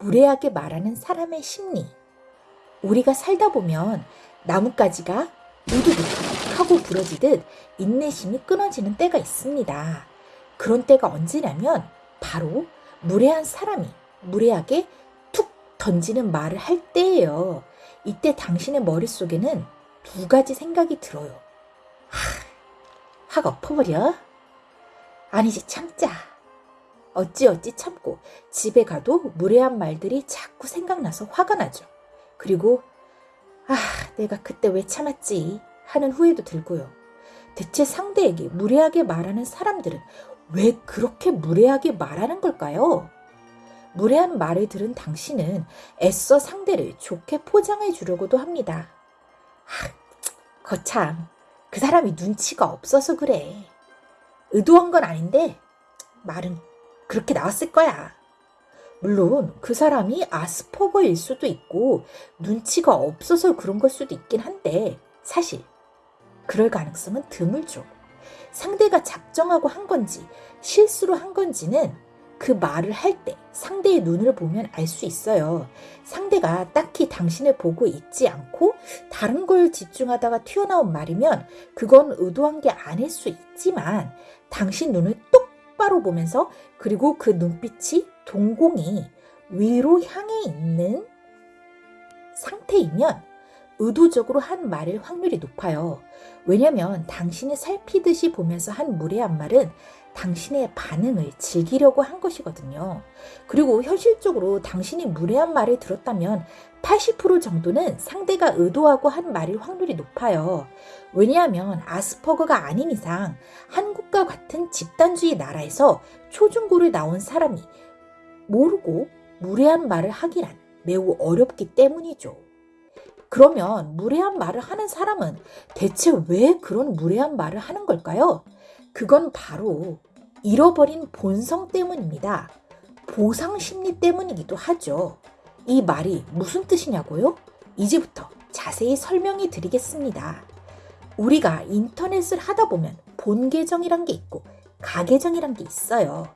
무례하게 말하는 사람의 심리. 우리가 살다 보면 나뭇가지가 우두둑 하고 부러지듯 인내심이 끊어지는 때가 있습니다. 그런 때가 언제냐면 바로 무례한 사람이 무례하게 툭 던지는 말을 할 때예요. 이때 당신의 머릿속에는 두 가지 생각이 들어요. 하, 화가 엎어버려? 아니지 참자. 어찌어찌 참고 집에 가도 무례한 말들이 자꾸 생각나서 화가 나죠. 그리고 아 내가 그때 왜 참았지 하는 후회도 들고요. 대체 상대에게 무례하게 말하는 사람들은 왜 그렇게 무례하게 말하는 걸까요? 무례한 말을 들은 당신은 애써 상대를 좋게 포장해 주려고도 합니다. 아, 거참, 그 사람이 눈치가 없어서 그래. 의도한 건 아닌데, 말은 그렇게 나왔을 거야. 물론 그 사람이 아스퍼거일 수도 있고 눈치가 없어서 그런 걸 수도 있긴 한데 사실 그럴 가능성은 드물죠. 상대가 작정하고 한 건지 실수로 한 건지는 그 말을 할 때 상대의 눈을 보면 알 수 있어요. 상대가 딱히 당신을 보고 있지 않고 다른 걸 집중하다가 튀어나온 말이면 그건 의도한 게 아닐 수 있지만 당신 눈을 똑 바로 보면서 그리고 그 눈빛이 동공이 위로 향해 있는 상태이면 의도적으로 한 말일 확률이 높아요. 왜냐면 당신이 살피듯이 보면서 한 무례한 말은 당신의 반응을 즐기려고 한 것이거든요. 그리고 현실적으로 당신이 무례한 말을 들었다면 80% 정도는 상대가 의도하고 한 말일 확률이 높아요. 왜냐하면 아스퍼거가 아닌 이상 한국과 같은 집단주의 나라에서 초중고를 나온 사람이 모르고 무례한 말을 하기란 매우 어렵기 때문이죠. 그러면 무례한 말을 하는 사람은 대체 왜 그런 무례한 말을 하는 걸까요? 그건 바로 잃어버린 본성 때문입니다. 보상 심리 때문이기도 하죠. 이 말이 무슨 뜻이냐고요? 이제부터 자세히 설명해 드리겠습니다. 우리가 인터넷을 하다 보면 본 계정이란 게 있고 가계정이란 게 있어요.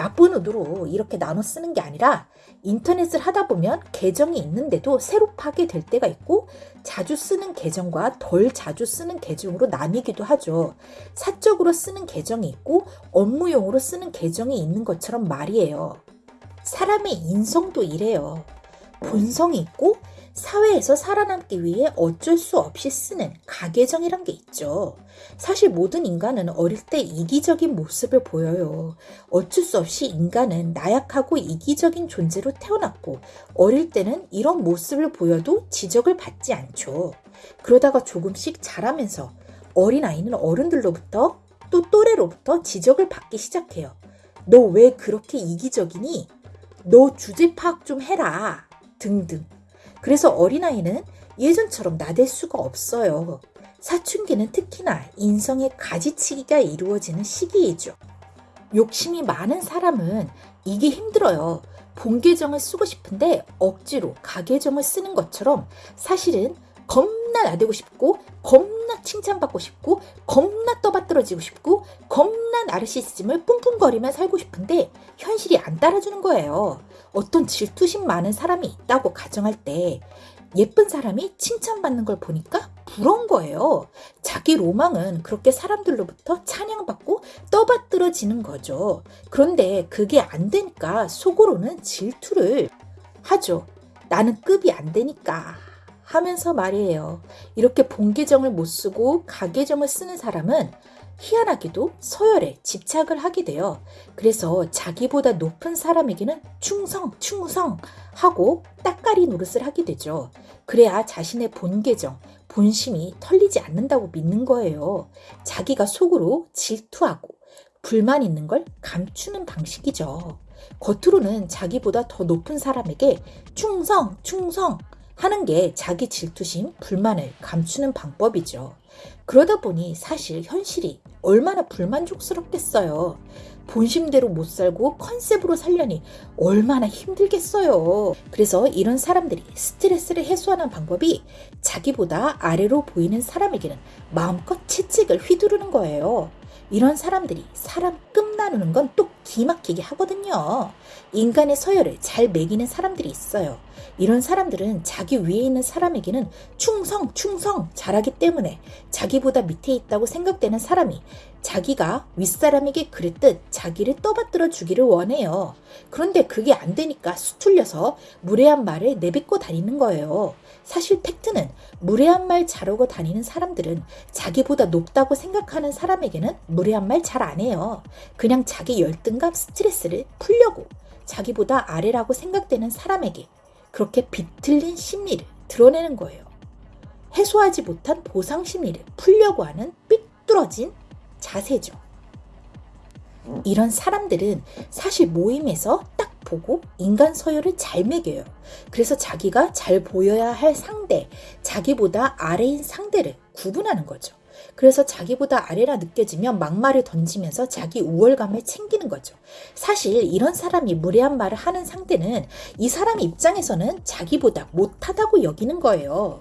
나쁜 의도로 이렇게 나눠 쓰는 게 아니라 인터넷을 하다 보면 계정이 있는데도 새로 파게 될 때가 있고 자주 쓰는 계정과 덜 자주 쓰는 계정으로 나뉘기도 하죠. 사적으로 쓰는 계정이 있고 업무용으로 쓰는 계정이 있는 것처럼 말이에요. 사람의 인성도 이래요. 본성이 있고 사회에서 살아남기 위해 어쩔 수 없이 쓰는 가계정이란 게 있죠. 사실 모든 인간은 어릴 때 이기적인 모습을 보여요. 어쩔 수 없이 인간은 나약하고 이기적인 존재로 태어났고 어릴 때는 이런 모습을 보여도 지적을 받지 않죠. 그러다가 조금씩 자라면서 어린아이는 어른들로부터 또 또래로부터 지적을 받기 시작해요. 너 왜 그렇게 이기적이니? 너 주제 파악 좀 해라. 등등. 그래서 어린아이는 예전처럼 나댈 수가 없어요. 사춘기는 특히나 인성의 가지치기가 이루어지는 시기이죠. 욕심이 많은 사람은 이게 힘들어요. 본계정을 쓰고 싶은데 억지로 가계정을 쓰는 것처럼 사실은 겁 나 나대고 싶고 겁나 칭찬받고 싶고 겁나 떠받들어지고 싶고 겁나 나르시즘을 뿜뿜거리며 살고 싶은데 현실이 안 따라주는 거예요. 어떤 질투심 많은 사람이 있다고 가정할 때 예쁜 사람이 칭찬받는 걸 보니까 부러운 거예요. 자기 로망은 그렇게 사람들로부터 찬양받고 떠받들어지는 거죠. 그런데 그게 안 되니까 속으로는 질투를 하죠. 나는 급이 안 되니까. 하면서 말이에요. 이렇게 본계정을 못 쓰고 가계정을 쓰는 사람은 희한하게도 서열에 집착을 하게 돼요. 그래서 자기보다 높은 사람에게는 충성, 충성 하고 따까리 노릇을 하게 되죠. 그래야 자신의 본계정, 본심이 털리지 않는다고 믿는 거예요. 자기가 속으로 질투하고 불만 있는 걸 감추는 방식이죠. 겉으로는 자기보다 더 높은 사람에게 충성, 충성 하는 게 자기 질투심, 불만을 감추는 방법이죠. 그러다 보니 사실 현실이 얼마나 불만족스럽겠어요. 본심대로 못 살고 컨셉으로 살려니 얼마나 힘들겠어요. 그래서 이런 사람들이 스트레스를 해소하는 방법이 자기보다 아래로 보이는 사람에게는 마음껏 채찍을 휘두르는 거예요. 이런 사람들이 사람 끝 나누는 건또 기막히게 하거든요. 인간의 서열을 잘 매기는 사람들이 있어요. 이런 사람들은 자기 위에 있는 사람에게는 충성, 충성 잘하기 때문에 자기보다 밑에 있다고 생각되는 사람이 자기가 윗사람에게 그랬듯 자기를 떠받들어 주기를 원해요. 그런데 그게 안 되니까 수틀려서 무례한 말을 내뱉고 다니는 거예요. 사실 팩트는 무례한 말 잘하고 다니는 사람들은 자기보다 높다고 생각하는 사람에게는 무례한 말 잘 안 해요. 그냥 자기 열등 감, 스트레스를 풀려고 자기보다 아래라고 생각되는 사람에게 그렇게 비틀린 심리를 드러내는 거예요. 해소하지 못한 보상 심리를 풀려고 하는 삐뚤어진 자세죠. 이런 사람들은 사실 모임에서 딱 보고 인간 서열을 잘 매겨요. 그래서 자기가 잘 보여야 할 상대, 자기보다 아래인 상대를 구분하는 거죠. 그래서 자기보다 아래라 느껴지면 막말을 던지면서 자기 우월감을 챙기는 거죠. 사실 이런 사람이 무례한 말을 하는 상대는 이 사람 입장에서는 자기보다 못하다고 여기는 거예요.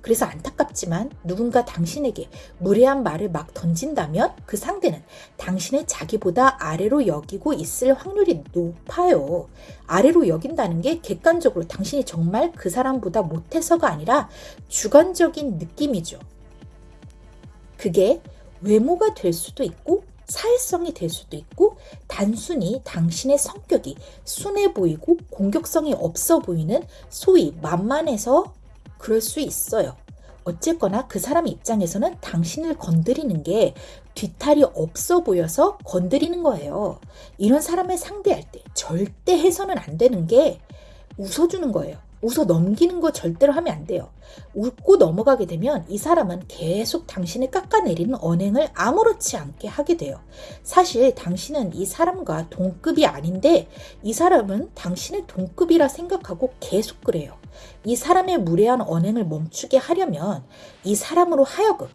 그래서 안타깝지만 누군가 당신에게 무례한 말을 막 던진다면 그 상대는 당신을 자기보다 아래로 여기고 있을 확률이 높아요. 아래로 여긴다는 게 객관적으로 당신이 정말 그 사람보다 못해서가 아니라 주관적인 느낌이죠. 그게 외모가 될 수도 있고 사회성이 될 수도 있고 단순히 당신의 성격이 순해 보이고 공격성이 없어 보이는 소위 만만해서 그럴 수 있어요. 어쨌거나 그 사람 입장에서는 당신을 건드리는 게 뒤탈이 없어 보여서 건드리는 거예요. 이런 사람을 상대할 때 절대 해서는 안 되는 게 웃어주는 거예요. 웃어 넘기는 거 절대로 하면 안 돼요. 웃고 넘어가게 되면 이 사람은 계속 당신을 깎아내리는 언행을 아무렇지 않게 하게 돼요. 사실 당신은 이 사람과 동급이 아닌데 이 사람은 당신의 동급이라 생각하고 계속 그래요. 이 사람의 무례한 언행을 멈추게 하려면 이 사람으로 하여금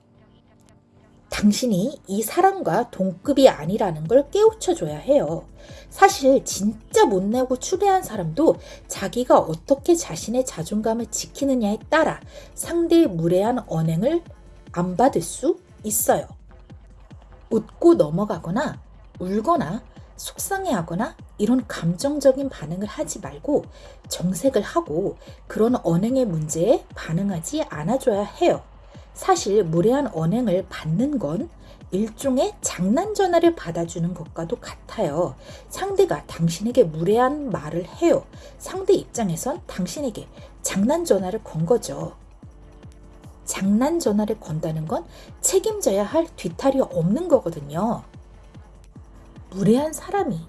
당신이 이 사람과 동급이 아니라는 걸 깨우쳐줘야 해요. 사실 진짜 못내고 추대한 사람도 자기가 어떻게 자신의 자존감을 지키느냐에 따라 상대의 무례한 언행을 안 받을 수 있어요. 웃고 넘어가거나 울거나 속상해하거나 이런 감정적인 반응을 하지 말고 정색을 하고 그런 언행의 문제에 반응하지 않아줘야 해요. 사실 무례한 언행을 받는 건 일종의 장난 전화를 받아주는 것과도 같아요. 상대가 당신에게 무례한 말을 해요. 상대 입장에선 당신에게 장난 전화를 건 거죠. 장난 전화를 건다는 건 책임져야 할 뒤탈이 없는 거거든요. 무례한 사람이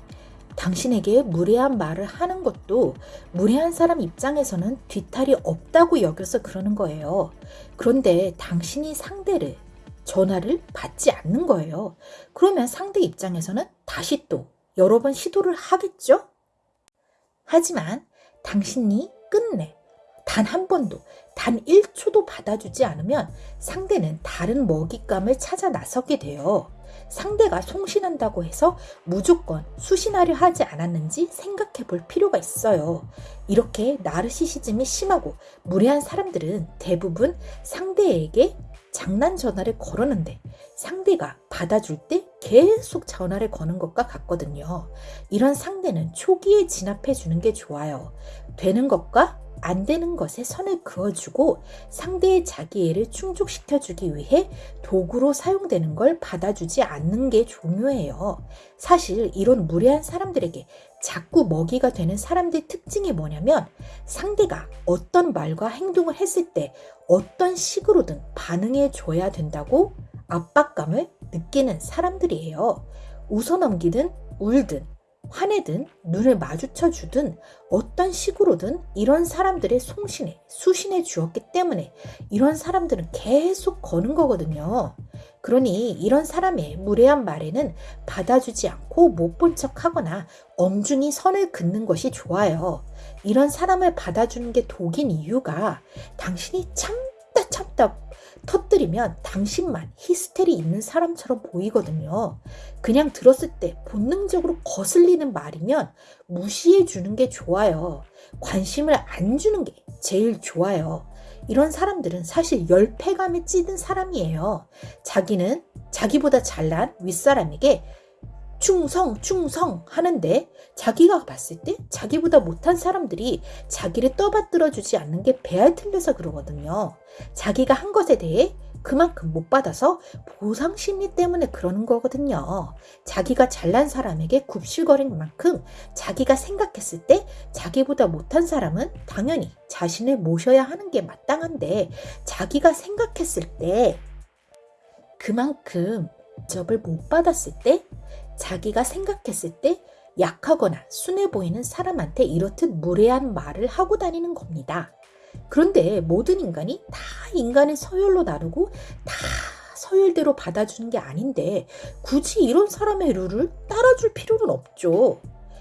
당신에게 무례한 말을 하는 것도 무례한 사람 입장에서는 뒤탈이 없다고 여겨서 그러는 거예요. 그런데 당신이 상대를 전화를 받지 않는 거예요. 그러면 상대 입장에서는 다시 또 여러 번 시도를 하겠죠? 하지만 당신이 끝내 단 한 번도 단 1초도 받아주지 않으면 상대는 다른 먹잇감을 찾아 나서게 돼요. 상대가 송신한다고 해서 무조건 수신하려 하지 않았는지 생각해 볼 필요가 있어요. 이렇게 나르시시즘이 심하고 무례한 사람들은 대부분 상대에게 장난 전화를 걸었는데 상대가 받아줄 때 계속 전화를 거는 것과 같거든요. 이런 상대는 초기에 진압해 주는 게 좋아요. 되는 것과 안 되는 것에 선을 그어주고 상대의 자기애를 충족시켜주기 위해 도구로 사용되는 걸 받아주지 않는 게 중요해요. 사실 이런 무례한 사람들에게 자꾸 먹이가 되는 사람들의 특징이 뭐냐면 상대가 어떤 말과 행동을 했을 때 어떤 식으로든 반응해 줘야 된다고 압박감을 느끼는 사람들이에요. 웃어넘기든 울든 화내든 눈을 마주쳐 주든 어떤 식으로든 이런 사람들의 송신에 수신해 주었기 때문에 이런 사람들은 계속 거는 거거든요. 그러니 이런 사람의 무례한 말에는 받아주지 않고 못 본 척 하거나 엄중히 선을 긋는 것이 좋아요. 이런 사람을 받아주는 게 독인 이유가 당신이 참다 참다 터뜨리면 당신만 히스테리 있는 사람처럼 보이거든요. 그냥 들었을 때 본능적으로 거슬리는 말이면 무시해 주는 게 좋아요. 관심을 안 주는 게 제일 좋아요. 이런 사람들은 사실 열패감에 찌든 사람이에요. 자기는 자기보다 잘난 윗사람에게 충성, 충성 하는데 자기가 봤을 때 자기보다 못한 사람들이 자기를 떠받들어 주지 않는 게 배알 틀려서 그러거든요. 자기가 한 것에 대해 그만큼 못 받아서 보상 심리 때문에 그러는 거거든요. 자기가 잘난 사람에게 굽실거린 만큼 자기가 생각했을 때 자기보다 못한 사람은 당연히 자신을 모셔야 하는 게 마땅한데 자기가 생각했을 때 그만큼 접을 못 받았을 때 자기가 생각했을 때 약하거나 순해 보이는 사람한테 이렇듯 무례한 말을 하고 다니는 겁니다. 그런데 모든 인간이 다 인간의 서열로 나누고 다 서열대로 받아주는 게 아닌데 굳이 이런 사람의 룰을 따라줄 필요는 없죠.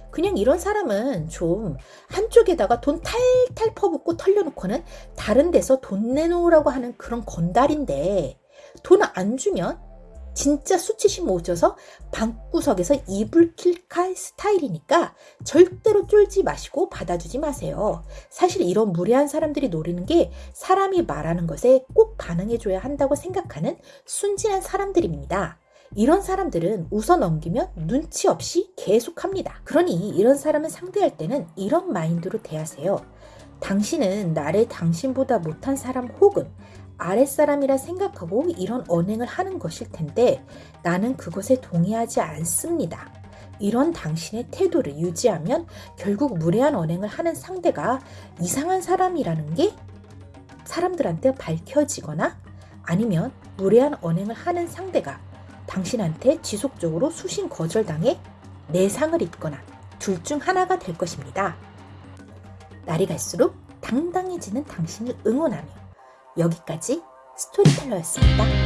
그냥 이런 사람은 좀 한쪽에다가 돈 탈탈 퍼붓고 털려놓고는 다른 데서 돈 내놓으라고 하는 그런 건달인데 돈 안 주면 진짜 수치심 오셔서 방구석에서 이불 킬칼 스타일이니까 절대로 쫄지 마시고 받아주지 마세요. 사실 이런 무례한 사람들이 노리는 게 사람이 말하는 것에 꼭 반응해줘야 한다고 생각하는 순진한 사람들입니다. 이런 사람들은 웃어 넘기면 눈치 없이 계속합니다. 그러니 이런 사람을 상대할 때는 이런 마인드로 대하세요. 당신은 나를 당신보다 못한 사람 혹은 아랫사람이라 생각하고 이런 언행을 하는 것일 텐데 나는 그것에 동의하지 않습니다. 이런 당신의 태도를 유지하면 결국 무례한 언행을 하는 상대가 이상한 사람이라는 게 사람들한테 밝혀지거나 아니면 무례한 언행을 하는 상대가 당신한테 지속적으로 수신 거절당해 내상을 입거나 둘 중 하나가 될 것입니다. 날이 갈수록 당당해지는 당신을 응원하며 여기까지 스토리텔러였습니다.